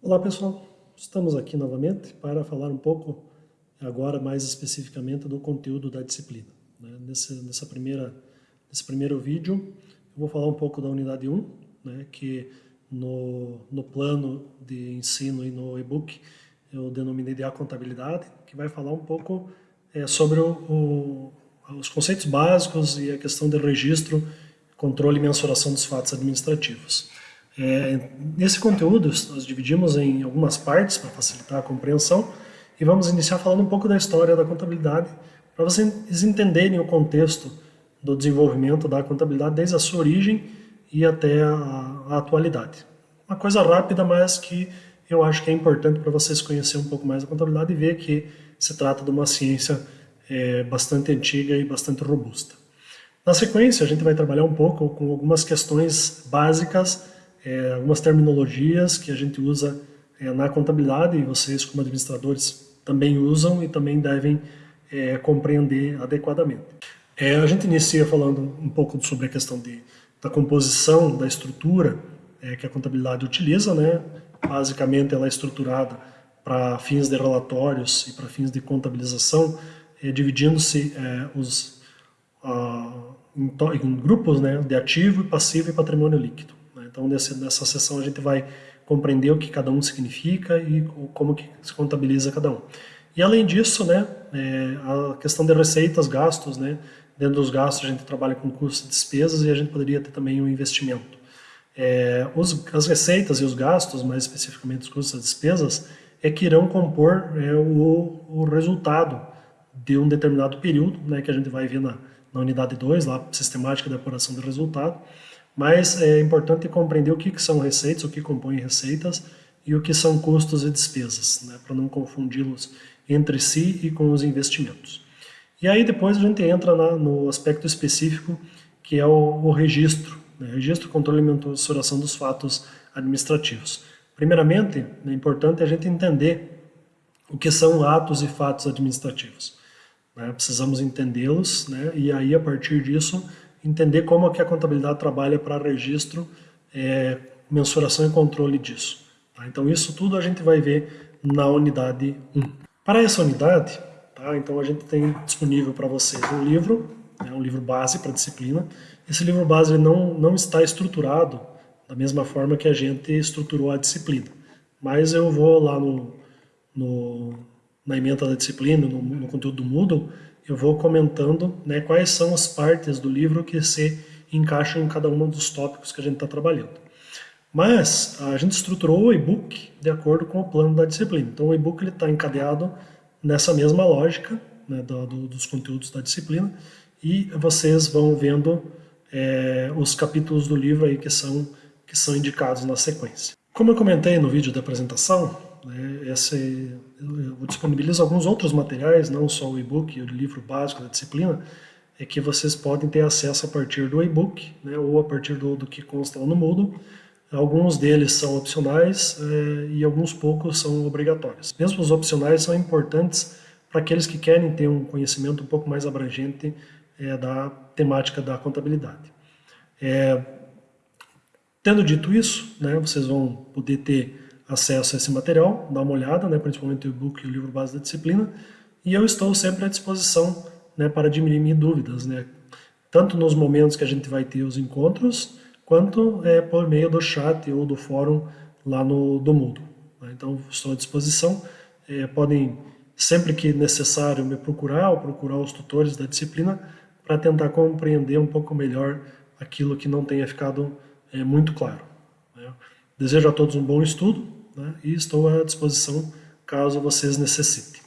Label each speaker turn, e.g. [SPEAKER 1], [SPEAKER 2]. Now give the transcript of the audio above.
[SPEAKER 1] Olá pessoal, estamos aqui novamente para falar um pouco, agora mais especificamente, do conteúdo da disciplina. Né? Nesse, nessa primeira, nesse primeiro vídeo eu vou falar um pouco da unidade 1, né? que no, no plano de ensino e no e-book eu denominei de A Contabilidade, que vai falar um pouco é, sobre o, o, os conceitos básicos e a questão de registro, controle e mensuração dos fatos administrativos. É, nesse conteúdo, nós dividimos em algumas partes para facilitar a compreensão e vamos iniciar falando um pouco da história da contabilidade, para vocês entenderem o contexto do desenvolvimento da contabilidade desde a sua origem e até a, a atualidade. Uma coisa rápida, mas que eu acho que é importante para vocês conhecerem um pouco mais a contabilidade e ver que se trata de uma ciência é, bastante antiga e bastante robusta. Na sequência, a gente vai trabalhar um pouco com algumas questões básicas é, algumas terminologias que a gente usa é, na contabilidade e vocês como administradores também usam e também devem é, compreender adequadamente. É, a gente inicia falando um pouco sobre a questão de, da composição, da estrutura é, que a contabilidade utiliza, né? basicamente ela é estruturada para fins de relatórios e para fins de contabilização, é, dividindo-se os em, em, grupos né, de ativo, passivo e patrimônio líquido. Então, nessa, nessa sessão a gente vai compreender o que cada um significa e como que se contabiliza cada um. E além disso, né, é, a questão de receitas, gastos, né, dentro dos gastos a gente trabalha com custos e despesas e a gente poderia ter também um investimento. É, os, as receitas e os gastos, mais especificamente os custos e despesas, é que irão compor é, o, o resultado de um determinado período, né, que a gente vai ver na, na unidade 2, lá, sistemática de apuração do resultado, mas é importante compreender o que, que são receitas, o que compõe receitas e o que são custos e despesas, né, para não confundi-los entre si e com os investimentos. E aí depois a gente entra na, no aspecto específico, que é o, o registro, né, registro, controle e mensuração dos fatos administrativos. Primeiramente, é importante a gente entender o que são atos e fatos administrativos. Né, precisamos entendê-los, né, e aí a partir disso entender como que a contabilidade trabalha para registro, é, mensuração e controle disso. Tá? Então isso tudo a gente vai ver na unidade 1. Para essa unidade, tá? então a gente tem disponível para vocês um livro, né, um livro base para a disciplina. Esse livro base não, não está estruturado da mesma forma que a gente estruturou a disciplina. Mas eu vou lá no, no na emenda da disciplina, no, no conteúdo do Moodle, eu vou comentando né, quais são as partes do livro que se encaixam em cada um dos tópicos que a gente está trabalhando. Mas a gente estruturou o e-book de acordo com o plano da disciplina. Então o e-book está encadeado nessa mesma lógica né, do, do, dos conteúdos da disciplina e vocês vão vendo é, os capítulos do livro aí que são, que são indicados na sequência. Como eu comentei no vídeo da apresentação, né? Esse, eu disponibilizo alguns outros materiais, não só o e-book o livro básico da disciplina, é que vocês podem ter acesso a partir do e-book, né, ou a partir do, do que consta no Moodle. Alguns deles são opcionais é, e alguns poucos são obrigatórios. Mesmo os opcionais são importantes para aqueles que querem ter um conhecimento um pouco mais abrangente é, da temática da contabilidade. É, tendo dito isso, né, vocês vão poder ter acesso a esse material, dá uma olhada, né, principalmente o e-book e o livro base da disciplina, e eu estou sempre à disposição né, para dirimir dúvidas, né, tanto nos momentos que a gente vai ter os encontros, quanto é, por meio do chat ou do fórum lá no do Moodle. Né. Então, estou à disposição, é, podem, sempre que necessário, me procurar ou procurar os tutores da disciplina para tentar compreender um pouco melhor aquilo que não tenha ficado é, muito claro. Né. Desejo a todos um bom estudo, né? e estou à disposição caso vocês necessitem.